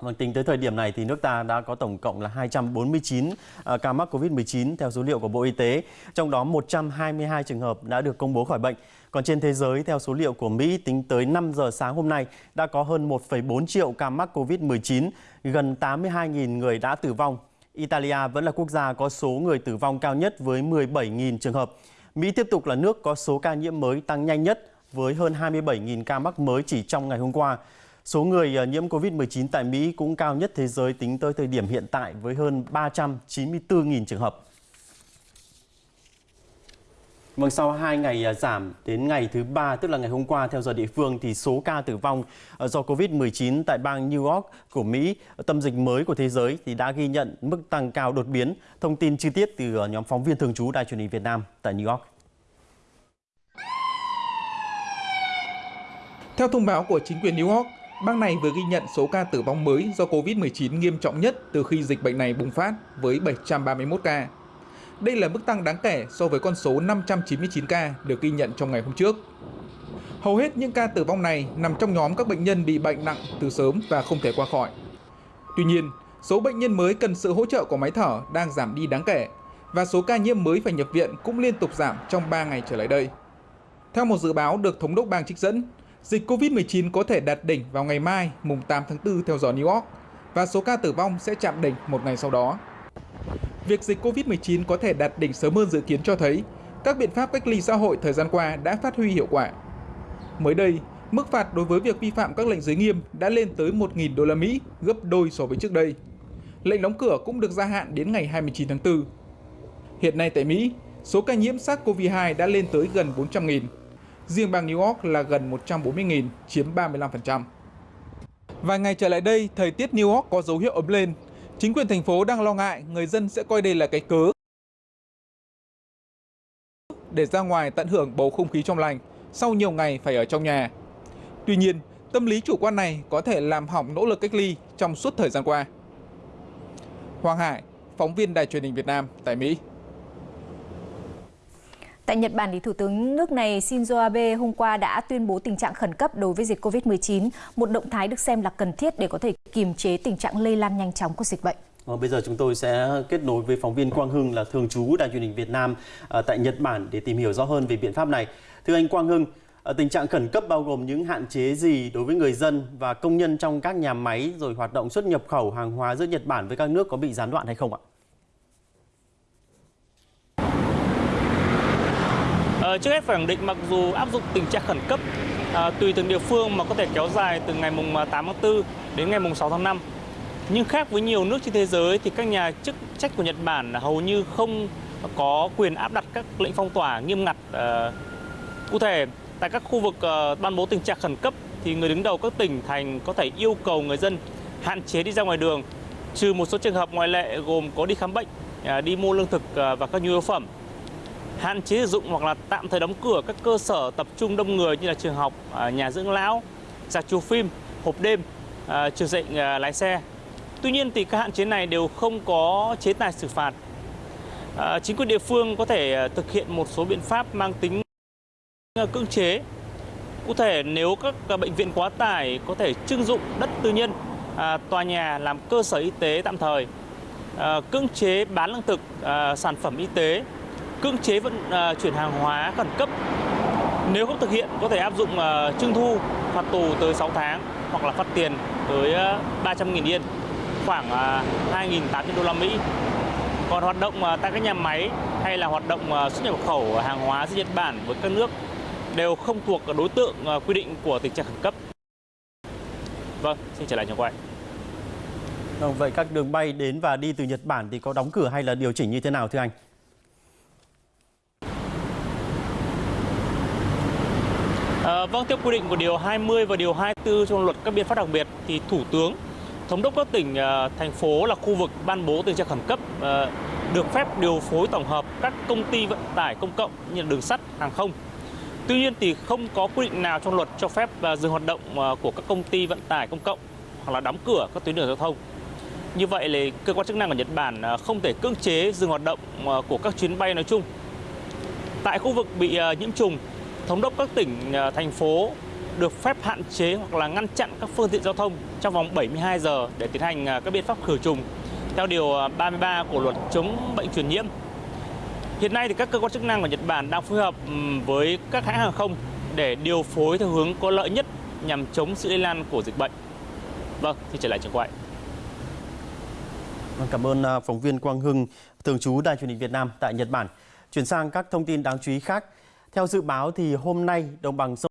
Vâng, tính tới thời điểm này thì nước ta đã có tổng cộng là 249 à, ca mắc Covid-19 theo số liệu của Bộ Y tế, trong đó 122 trường hợp đã được công bố khỏi bệnh. Còn trên thế giới, theo số liệu của Mỹ, tính tới 5 giờ sáng hôm nay, đã có hơn 1,4 triệu ca mắc Covid-19, gần 82.000 người đã tử vong. Italia vẫn là quốc gia có số người tử vong cao nhất với 17.000 trường hợp. Mỹ tiếp tục là nước có số ca nhiễm mới tăng nhanh nhất với hơn 27.000 ca mắc mới chỉ trong ngày hôm qua. Số người ờ, nhiễm COVID-19 tại Mỹ cũng cao nhất thế giới tính tới thời điểm hiện tại với hơn 394.000 trường hợp. Vâng, sau 2 ngày ờ, giảm đến ngày thứ ba, tức là ngày hôm qua theo giờ địa phương, thì số ca tử vong ờ, do COVID-19 tại bang New York của Mỹ, tâm dịch mới của thế giới, thì đã ghi nhận mức tăng cao đột biến. Thông tin chi tiết từ nhóm phóng viên thường trú Đài truyền hình Việt Nam tại New York. Theo thông báo của chính quyền New York, Bang này vừa ghi nhận số ca tử vong mới do COVID-19 nghiêm trọng nhất từ khi dịch bệnh này bùng phát với 731 ca. Đây là mức tăng đáng kể so với con số 599 ca được ghi nhận trong ngày hôm trước. Hầu hết những ca tử vong này nằm trong nhóm các bệnh nhân bị bệnh nặng từ sớm và không thể qua khỏi. Tuy nhiên, số bệnh nhân mới cần sự hỗ trợ của máy thở đang giảm đi đáng kể và số ca nhiễm mới phải nhập viện cũng liên tục giảm trong 3 ngày trở lại đây. Theo một dự báo được thống đốc bang trích dẫn, Dịch COVID-19 có thể đạt đỉnh vào ngày mai, mùng 8 tháng 4 theo giờ New York, và số ca tử vong sẽ chạm đỉnh một ngày sau đó. Việc dịch COVID-19 có thể đạt đỉnh sớm hơn dự kiến cho thấy các biện pháp cách ly xã hội thời gian qua đã phát huy hiệu quả. Mới đây, mức phạt đối với việc vi phạm các lệnh giới nghiêm đã lên tới 1.000 đô la Mỹ, gấp đôi so với trước đây. Lệnh đóng cửa cũng được gia hạn đến ngày 29 tháng 4. Hiện nay tại Mỹ, số ca nhiễm SARS-CoV-2 đã lên tới gần 400.000 riêng bang New York là gần 140.000, chiếm 35%. Vài ngày trở lại đây, thời tiết New York có dấu hiệu ấm lên. Chính quyền thành phố đang lo ngại người dân sẽ coi đây là cái cớ để ra ngoài tận hưởng bầu không khí trong lành sau nhiều ngày phải ở trong nhà. Tuy nhiên, tâm lý chủ quan này có thể làm hỏng nỗ lực cách ly trong suốt thời gian qua. Hoàng Hải, phóng viên Đài truyền hình Việt Nam tại Mỹ. Tại Nhật Bản, thì Thủ tướng nước này Shinzo Abe hôm qua đã tuyên bố tình trạng khẩn cấp đối với dịch COVID-19, một động thái được xem là cần thiết để có thể kiềm chế tình trạng lây lan nhanh chóng của dịch bệnh. À, bây giờ chúng tôi sẽ kết nối với phóng viên Quang Hưng là thường trú Đài truyền hình Việt Nam à, tại Nhật Bản để tìm hiểu rõ hơn về biện pháp này. Thưa anh Quang Hưng, à, tình trạng khẩn cấp bao gồm những hạn chế gì đối với người dân và công nhân trong các nhà máy rồi hoạt động xuất nhập khẩu hàng hóa giữa Nhật Bản với các nước có bị gián đoạn hay không ạ? Ờ, trước hết phải khẳng định mặc dù áp dụng tình trạng khẩn cấp à, tùy từng địa phương mà có thể kéo dài từ ngày mùng ờ, 8 tháng 4 đến ngày mùng 6 tháng 5. Nhưng khác với nhiều nước trên thế giới thì các nhà chức trách của Nhật Bản hầu như không có quyền áp đặt các lệnh phong tỏa nghiêm ngặt. À, cụ thể, tại các khu vực à, ban bố tình trạng khẩn cấp thì người đứng đầu các tỉnh thành có thể yêu cầu người dân hạn chế đi ra ngoài đường, trừ một số trường hợp ngoại lệ gồm có đi khám bệnh, à, đi mua lương thực à, và các nhu yếu phẩm hạn chế sử dụng hoặc là tạm thời đóng cửa các cơ sở tập trung đông người như là trường học, à, nhà dưỡng lão, rạp chiếu phim, hộp đêm, à, trường dạy à, lái xe. Tuy nhiên thì các hạn chế này đều không có chế tài xử phạt. Chính quyền địa phương có thể thực hiện một số biện pháp mang tính cưỡng chế. Cụ thể nếu các bệnh viện quá tải có thể trưng dụng đất tư nhân, tòa nhà làm cơ sở y tế tạm thời, cưỡng chế bán lương thực, sản phẩm y tế cưỡng chế vận à, chuyển hàng hóa khẩn cấp. Nếu không thực hiện có thể áp dụng à, trưng thu phạt tù tới 6 tháng hoặc là phạt tiền tới à, 300.000 yên, khoảng à, 2.800 đô la Mỹ. Còn hoạt động à, tại các nhà máy hay là hoạt động à, xuất nhập khẩu hàng hóa giữa Nhật Bản với các nước đều không thuộc đối tượng à, quy định của tình trạng khẩn cấp. Vâng, xin trở lại nhà quay. Vâng, vậy các đường bay đến và đi từ Nhật Bản thì có đóng cửa hay là điều chỉnh như thế nào thưa anh? À, vâng, theo quy định của Điều 20 và Điều 24 trong luật các biện pháp đặc biệt thì Thủ tướng, Thống đốc các tỉnh, ờ, thành phố là khu vực ban bố tình trạng khẩn cấp ờ, được phép điều phối tổng hợp các công ty vận tải công cộng như đường sắt, hàng không. Tuy nhiên thì không có quy định nào trong luật cho phép dừng hoạt động của các công ty vận tải công cộng hoặc là đóng cửa các tuyến đường giao thông. Như vậy là cơ quan chức năng của Nhật Bản không thể cưỡng chế dừng hoạt động của các chuyến bay nói chung. Tại khu vực bị nhiễm trùng Thống đốc các tỉnh, à, thành phố được phép hạn chế hoặc là ngăn chặn các phương tiện giao thông trong vòng 72 giờ để tiến hành à, các biện pháp khử trùng theo điều à, 33 của luật chống bệnh truyền nhiễm. Hiện nay thì các cơ quan chức năng của Nhật Bản đang phối hợp với các hãng hàng không để điều phối theo hướng có lợi nhất nhằm chống sự lây lan của dịch bệnh. Vâng, thì trở lại trường quay. Vâng, cảm ơn phóng viên Quang Hưng, thường trú Đài truyền hình Việt Nam tại Nhật Bản. Chuyển sang các thông tin đáng chú ý khác. Theo dự báo thì hôm nay đồng bằng sông